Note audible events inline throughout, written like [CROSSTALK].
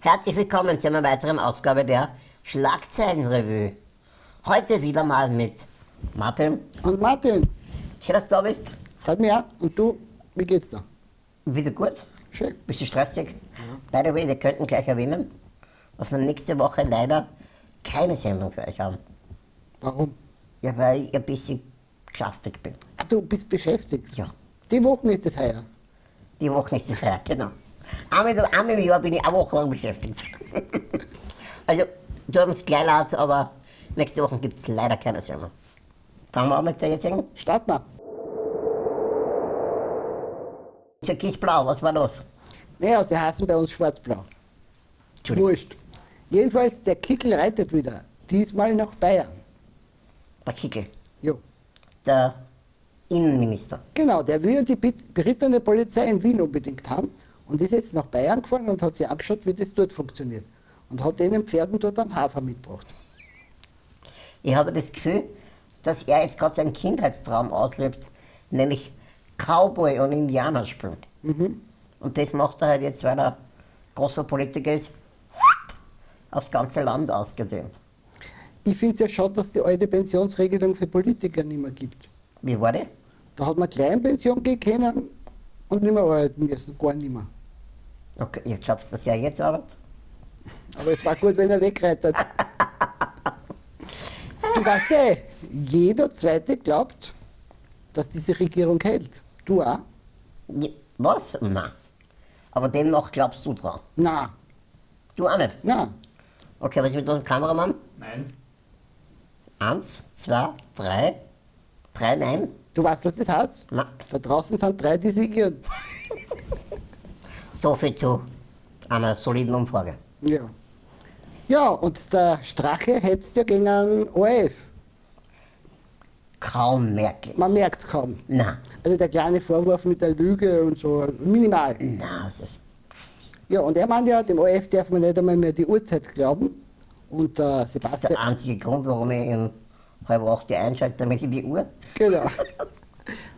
Herzlich willkommen zu einer weiteren Ausgabe der Schlagzeilenrevue. Heute wieder mal mit Martin. Und Martin, Schön, dass du da bist. freut mich auch. Und du, wie geht's dir? Wieder gut. Schön. Bisschen stressig. By the way, wir könnten gleich erwähnen, dass wir nächste Woche leider keine Sendung für euch haben. Warum? Ja, weil ich ein bisschen geschäftig bin. Ah, du bist beschäftigt. Ja, Die Woche ist es heuer. die Woche ist es her, genau. Einmal, einmal im Jahr bin ich eine Woche lang beschäftigt. also, tut uns gleich leid, aber nächste Woche gibt es leider keine Sendung. Fangen wir an mit der jetzigen. Start mal. Türkisblau, was war los? Naja, sie heißen bei uns schwarz-blau. Wurscht. Jedenfalls, der Kickel reitet wieder. Diesmal nach Bayern. der Kickel, Jo. der Innenminister. Genau, der will die berittene Polizei in Wien unbedingt haben und ist jetzt nach Bayern gefahren und hat sich angeschaut, wie das dort funktioniert. Und hat den Pferden dort einen Hafer mitgebracht. Ich habe das Gefühl, dass er jetzt gerade seinen Kindheitstraum auslebt, nämlich Cowboy und Indianer spielen. Und das macht er halt jetzt, weil er großer Politiker ist, aufs ganze Land ausgedehnt. Ich finde es ja schade, dass die alte Pensionsregelung für Politiker nicht mehr gibt. Wie war die? Da hat man Kleinpension gehen können und nicht mehr arbeiten müssen, gar nicht mehr. Okay, ich glaubst, dass er jetzt arbeitet? Aber es war gut, wenn er wegreitet. du weißt ja, jeder Zweite glaubt, dass diese Regierung hält. Du auch? Ja, Was? Nein. Aber demnach glaubst du dran. Na, Du auch nicht. na. Okay, was ist mit unserem Kameramann? Nein. Eins, zwei, drei. Drei Nein? Du weißt, was das heißt? Na, Da draußen sind drei, die sich irren. So viel zu einer soliden Umfrage. Ja. Ja, und der Strache hetzt ja gegen einen ORF. Kaum merklich. Man merkt es kaum. Na, Also der kleine Vorwurf mit der Lüge und so, minimal. na, das ist Ja, und er meint ja, dem ORF darf man nicht einmal mehr die Uhrzeit glauben. Und der Das ist Sebastian. der einzige Grund, warum ich in halb acht die einschalte, damit ich die Uhr. Genau. [LAUGHS]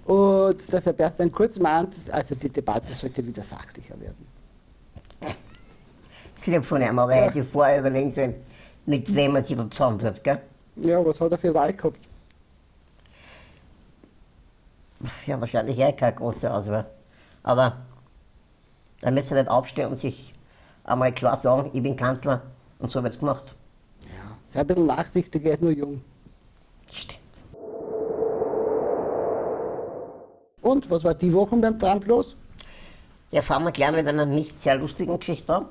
Und der Sebastian Kurz meint, also die Debatte sollte wieder sachlicher werden. Das lieb von ihm, aber er hätte vorher überlegen sollen, mit wem er sich da zusammentut, gell? Ja, was hat er für Wahl gehabt? Ja, wahrscheinlich eh keine große Auswahl. Aber er müsste nicht aufstehen und sich einmal klar sagen, ich bin Kanzler und so wird's gemacht. Ja. Sei ein bisschen nachsichtig, er ist nur jung. Und was war die Woche beim Trump los? Ja, fangen wir gleich mit einer nicht sehr lustigen Geschichte an.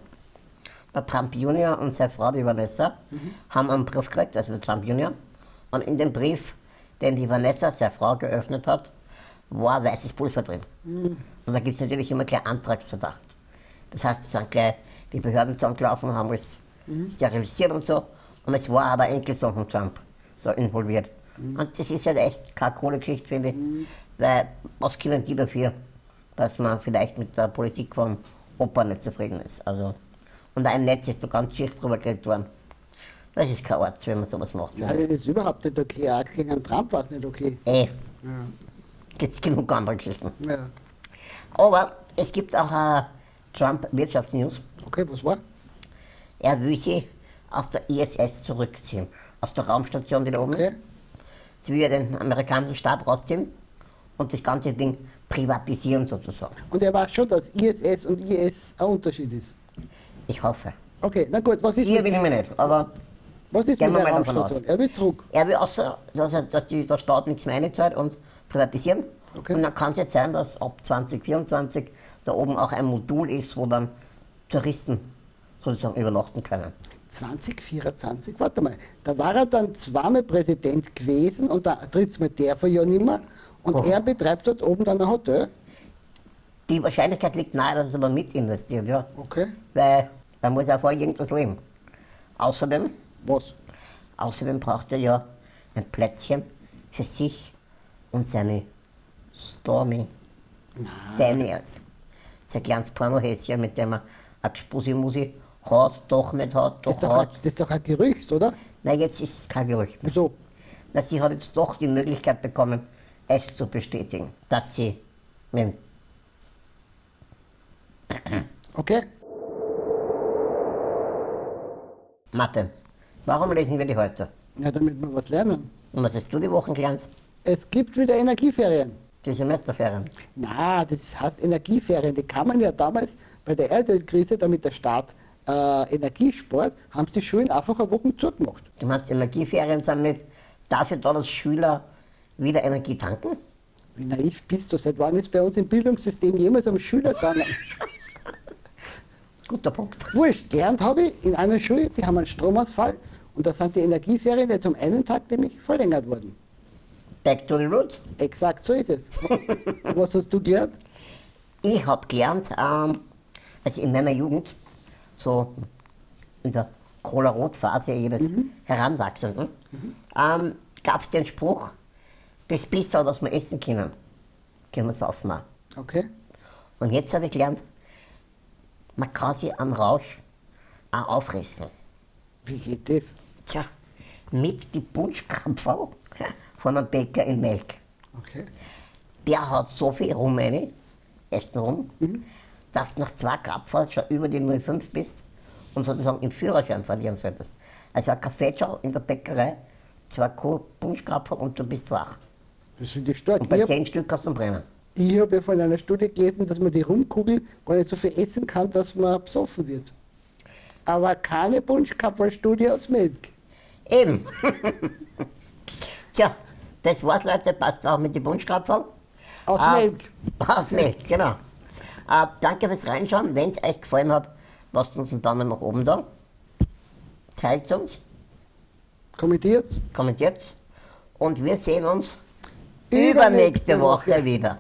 Der Trump Junior und seine Frau, die Vanessa, haben einen Brief gekriegt, also der Trump Junior. Und in dem Brief, den die Vanessa, seine Frau, geöffnet hat, war weißes Pulver drin. Und da gibt es natürlich immer gleich Antragsverdacht. Das heißt, es sind gleich die Behörden zusammengelaufen, haben alles sterilisiert und so. Und es war aber Enkelsohn von Trump so involviert. Und das ist halt echt keine coole Geschichte, finde ich. Weil, was können die dafür, dass man vielleicht mit der Politik vom Opa nicht zufrieden ist? Also, und im Netz ist da ganz Schicht drüber geredet worden. Das ist kein Ort, wenn man sowas macht. Ja, das ist überhaupt nicht okay. Auch gegen einen Trump war es nicht okay. Eh, Ja. gibt's genug andere Geschichten. ja. Aber es gibt auch eine Trump-Wirtschaftsnews. Okay, was war? Er will sie aus der ISS zurückziehen. Aus der Raumstation, die da oben Okay. ist. Sie will ja den amerikanischen Stab rausziehen und das ganze Ding privatisieren sozusagen. Und er weiß schon, dass ISS und IS ein Unterschied ist. Ich hoffe. Okay, na gut, was ist Hier mit, bin ich mir nicht, aber was ist gehen mit der Raumstation? Er will zurück. er will außer, dass, er, dass die, der Staat nichts mehr einzahlt und privatisieren. Okay. Und dann kann es jetzt sein, dass ab 2024 da oben auch ein Modul ist, wo dann Touristen sozusagen übernachten können. 2024, warte mal, da war er dann zweimal Präsident gewesen und da drittes Mal darf er ja nicht mehr. Und Oh. er betreibt dort oben dann ein Hotel. Die Wahrscheinlichkeit liegt nahe, dass er aber mit investiert, ja. Okay. Weil da muss er vorher irgendwas leben. Außerdem, Was? außerdem braucht er ja ein Plätzchen für sich und seine Stormy Daniels. Sein kleines Pornohäschen, mit dem er eine Gspusi-Musi hat, doch nicht hat, Das doch ist, doch ein, hat. das ist doch ein Gerücht, oder? Na, jetzt ist es kein Gerücht mehr. Wieso? Na, sie hat jetzt doch die Möglichkeit bekommen, es zu bestätigen, dass sie mit [CLEARS THROAT] Okay? Mathe. Warum lesen wir die heute? Ja, damit wir was lernen. Und was hast du die Wochen gelernt? Es gibt wieder Energieferien. Die Semesterferien. Na, das heißt Energieferien. Die kann man ja damals bei der Erdölkrise, damit der Staat äh, Energie spart, haben sie die Schulen einfach eine Woche zugemacht. Du meinst, Energieferien sind nicht dafür da, dass Schüler wieder Energie tanken? Wie naiv bist du? Seit wann ist bei uns im Bildungssystem jemals um Schüler gegangen? [LAUGHS] Guter Punkt. Wurscht, gelernt habe ich in einer Schule, die haben einen Stromausfall und da sind die Energieferien jetzt um einen Tag nämlich verlängert worden. Back to the roots. Exakt so ist es. [LAUGHS] Was hast du gelernt? Ich habe gelernt, ähm, also in meiner Jugend, so in der Cola-Rot-Phase jeweils Heranwachsenden, ähm, gab es den Spruch, das Pizza, das wir essen können, können wir saufen auch. Okay. Und jetzt habe ich gelernt, man kann sich am Rausch auch auffressen. Wie geht das? Tja, mit die Punschkrapferl von einem Bäcker in Melk. Okay. Der hat so viel Rum rein, Essen rum, dass du nach zwei Krapferl schon über die 05 bist und sozusagen den Führerschein verlieren solltest. Also ein Kaffeeschau in der Bäckerei, zwei Punschkrapferl und du bist wach. Das finde ich stark. Und bei Ich habe zehn Stück kannst du brennen. ich hab ja von einer Studie gelesen, dass man die Rumkugel gar nicht so viel essen kann, dass man besoffen wird. Aber keine Punschkapferl-Studie aus Milch. Eben. [LAUGHS] Tja, das war's, Leute. Passt auch mit den Punschkrapferl. Aus Ah, Milch. Aus Milch, genau. Äh, danke fürs Reinschauen. Wenn es euch gefallen hat, lasst uns einen Daumen nach oben da. Teilt uns, Kommentiert. kommentiert und wir sehen uns Übernächste Woche. wieder.